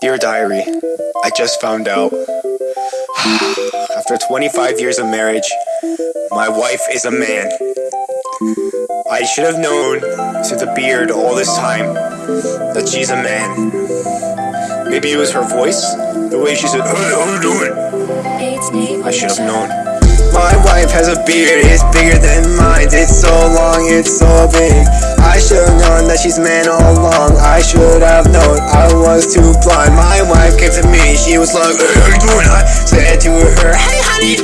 Dear Diary, I just found out. After 25 years of marriage, my wife is a man. I should have known through the beard all this time that she's a man. Maybe it was her voice, the way she said, Hey, How you doing? I should have known. My wife has a beard, it's bigger than mine. It's so long, it's so big. I should have known that she's man all along. I should have known I was too blind. My wife came to me, she was like, Hey, how you doing? I said to her, Hey, honey.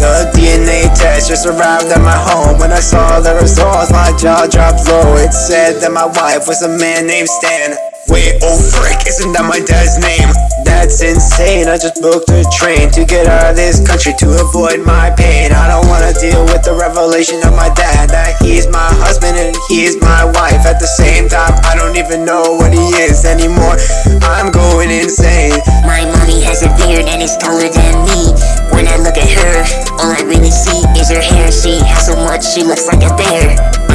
The DNA test just arrived at my home. When I saw the results, my jaw dropped low. It said that my wife was a man named Stan. Wait, oh frick, isn't that my dad's name? That's insane, I just booked a train to get out of this country to avoid my pain. I don't wanna deal with the revelation of my dad that he's my husband and he's my wife. At the same time, I don't even know what he is anymore. I'm going insane. My mommy has a beard and it's taller than me. When I look at her, all I really see is her hair. She has so much, she looks like a bear.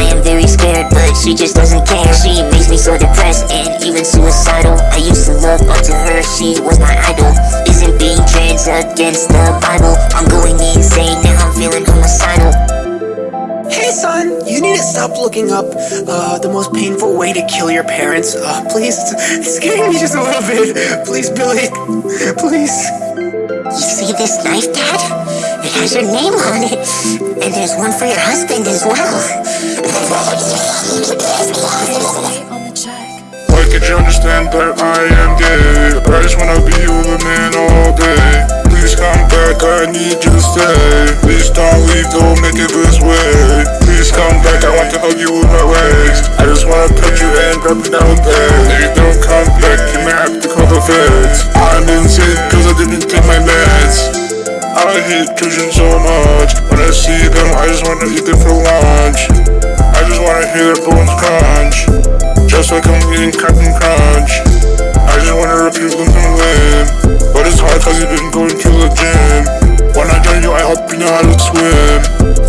She just doesn't care. She makes me so depressed and even suicidal. I used to look up to her, she was my idol. Isn't being trans against the Bible? I'm going insane now, I'm feeling homicidal. Hey son, you need to stop looking up uh, the most painful way to kill your parents. Uh, please, it's, scaring me just a little bit. Please, Billy, please. You see this knife, Dad? It has your name on it. And there's one for your husband as well. Why can't you understand that I am gay? I just wanna be with a man all day. Please come back, I need you to stay. Please don't Children so much. When I see them, I just wanna eat them for lunch. I just wanna hear their bones crunch. Just like I'm eating Captain Crunch. I just wanna your limbs and limb. But it's hard cause you didn't go into the gym. When I join you, I hope you know how to swim.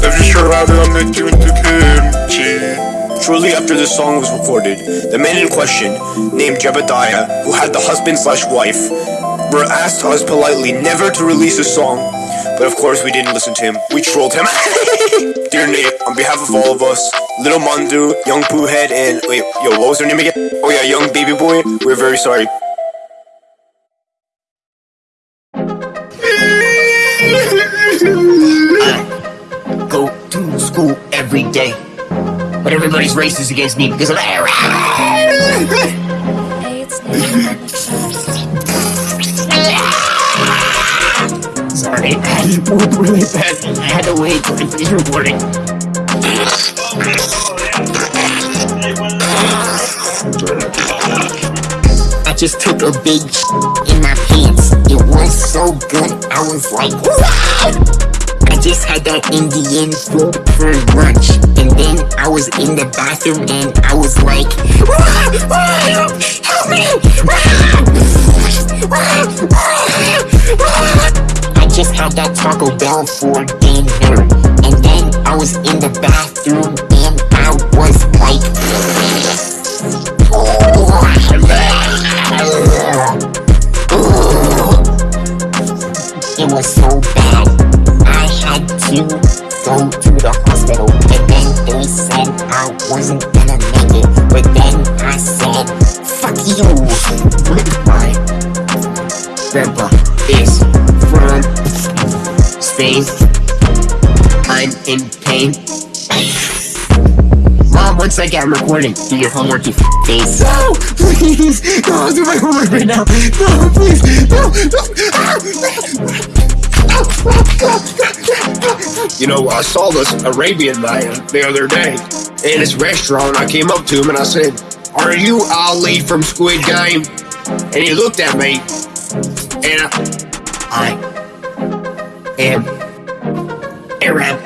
If you're sure it, I'll make you into kimchi. Shortly after this song was recorded, the man in question, named Jebediah, who had the husband slash wife, were asked us politely never to release a song. But of course, we didn't listen to him. We trolled him. Dear Nate, on behalf of all of us, Little Mandu, Young Poohead, and wait, yo, what was her name again? Oh yeah, Young Baby Boy. We're very sorry. go to school every day. But everybody's racist against me because of Sorry, I had to move really fast. I had to wait till I finished recording. I just took a big in my pants. It was so good, I was like, wow! I just had that Indian food for lunch. And then I was in the bathroom and I was like, help me! Had that Taco Bell for dinner. And then I was in the bathroom Mom, one second, I'm recording. Do your homework, you f- face. No, please, no, I'll do my homework right now. No, please, no, no. Ah! You know, I saw this Arabian man the other day in his restaurant. I came up to him and I said, "Are you Ali from Squid Game?" And he looked at me, and I, I am Arab.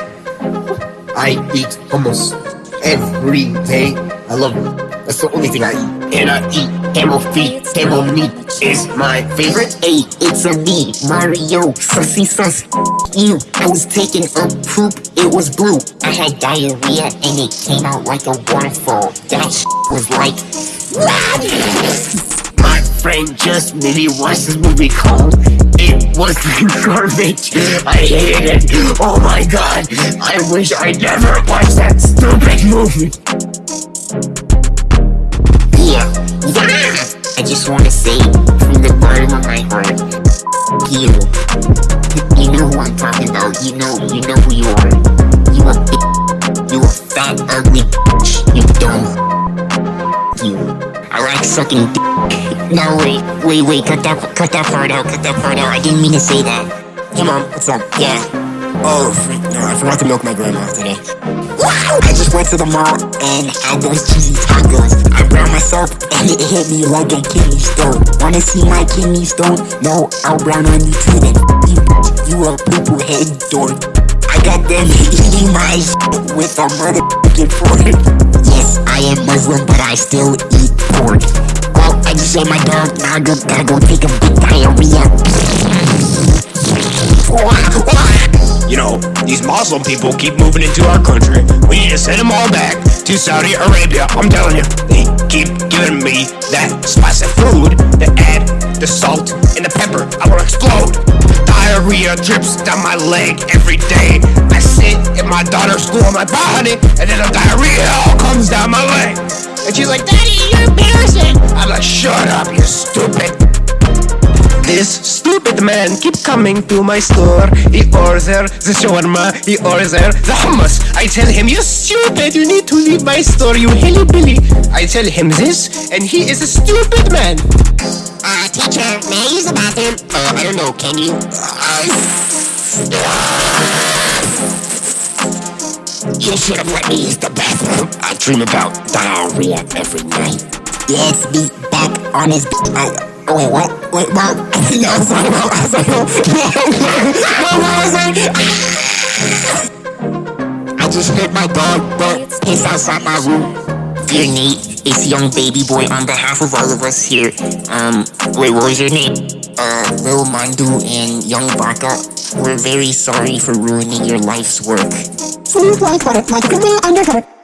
I eat almost every day. I love it. That's the only thing I eat. And I eat camel feet. Camel meat is my favorite. Hey, it's a me, Mario, sussy sus. You, I was taking a poop, it was blue. I had diarrhea and it came out like a waterfall. That was like, My friend just maybe watched this movie called Was Garbage. I hated it. Oh my god. I wish I never watched that stupid movie. Yeah, yeah. I just wanna say from the bottom of my heart, you. You know who I'm talking about. You know, you know who you are. You a bitch. You a fat, ugly bitch. You dumb. You. I like sucking dick. No, wait, wait, wait. Cut that, cut that part out. Cut that part out. I didn't mean to say that. Hey, mom. What's up? Yeah. Oh, frick, no, I forgot to milk my grandma today. Wow! I just went to the mall and had those cheesy tacos. I browned myself and it hit me like a kidney stone. Wanna see my kidney stone? No, I'll brown on you too then. You, you a poo head dork. I got them eating my with a motherfucking fork. Yes, I am Muslim, but I still eat pork. I just ate my dog. I gotta take a big diarrhea. You know, these Muslim people keep moving into our country. We need to send them all back to Saudi Arabia. I'm telling you, they keep giving me that spicy food that add the salt and the pepper. I will explode. Diarrhea drips down my leg every day. I sit in my daughter's school, I'm like, and then the diarrhea all comes down my leg. And she's like, Daddy, you're embarrassing. I'm like, shut up, you stupid. This stupid man keep coming to my store. He orders the shawarma, he orders the hummus. I tell him, you stupid, you need to leave my store, you hilly billy I tell him this, and he is a stupid man. Uh, teacher, may I use the bathroom? Uh, I don't know, can you? You should have let me use the bathroom. I dream about diarrhea every night. Let's be back on his. I, oh, wait, what? Wait, what? no, sorry, no, sorry, no. no, no, sorry. I just hit my dog, but he's outside my room. Dear Nate, it's young baby boy on behalf of all of us here. Um, wait, what was your name? Uh, Lil Mandu and Young Baka. We're very sorry for ruining your life's work. Please like, like, like, undercover.